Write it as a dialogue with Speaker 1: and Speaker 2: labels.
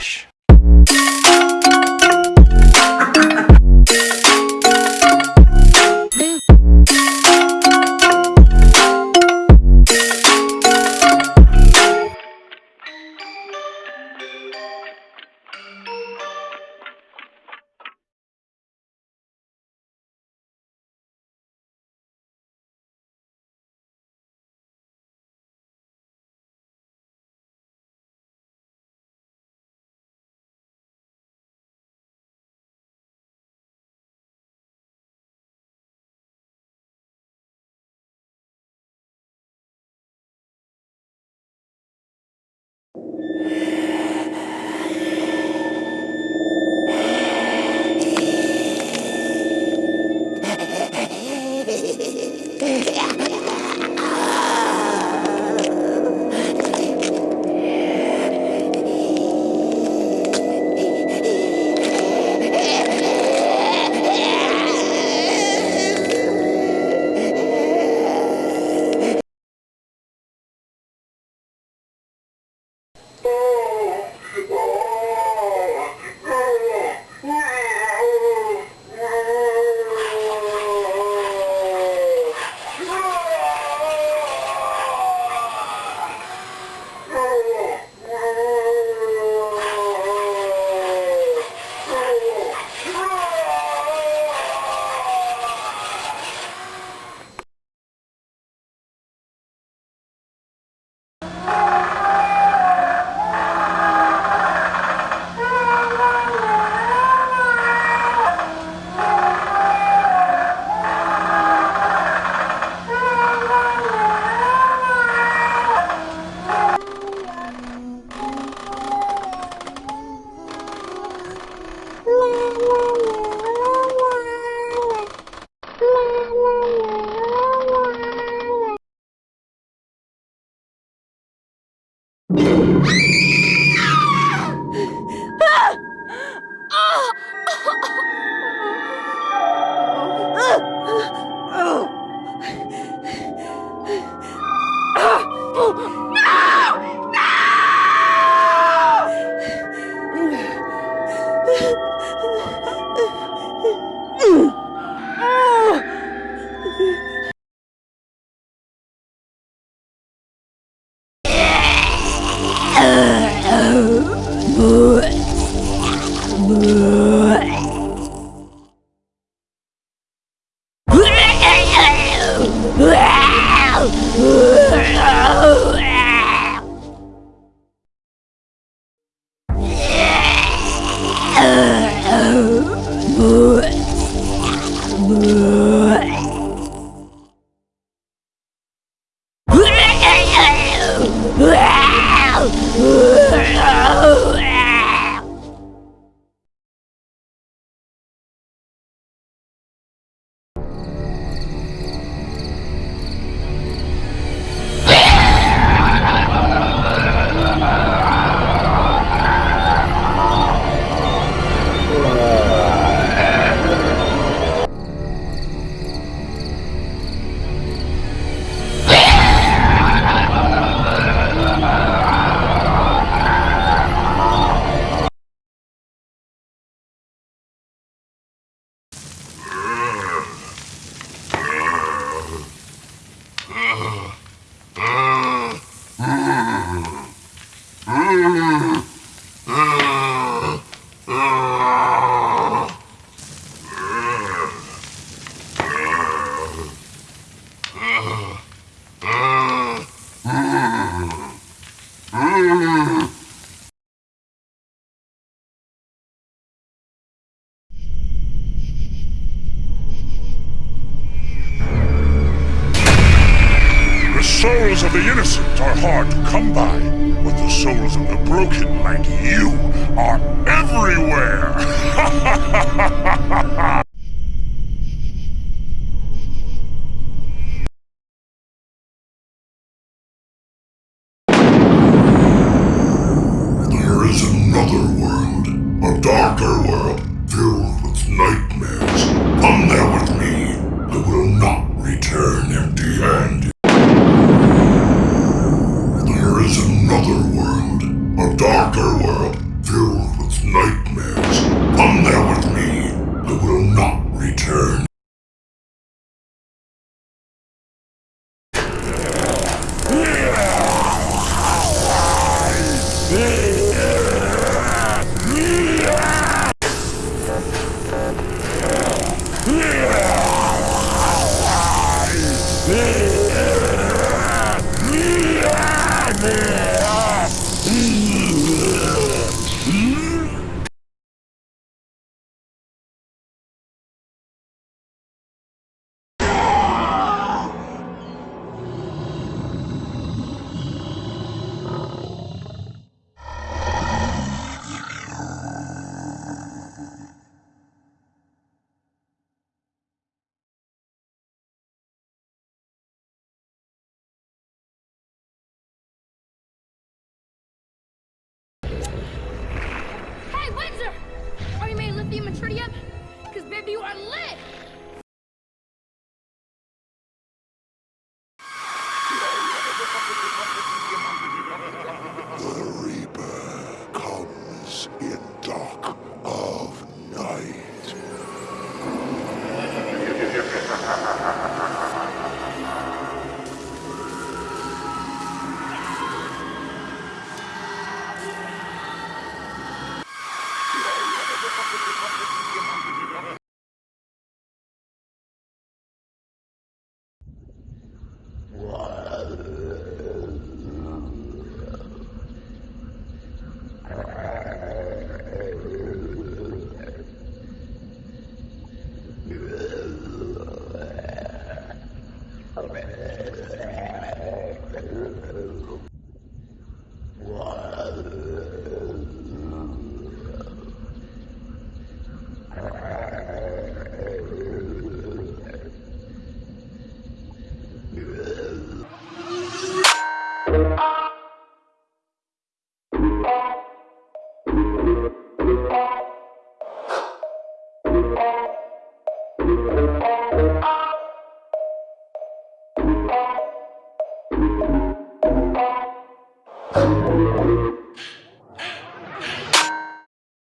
Speaker 1: Relaxa. Are hard to come by, but the souls of the broken, like you, are everywhere!
Speaker 2: There is another world, a darker world, filled with nightmares. Come there with me. I will not return empty-handed. A darker world, filled with nightmares. Come there with me. I will not return.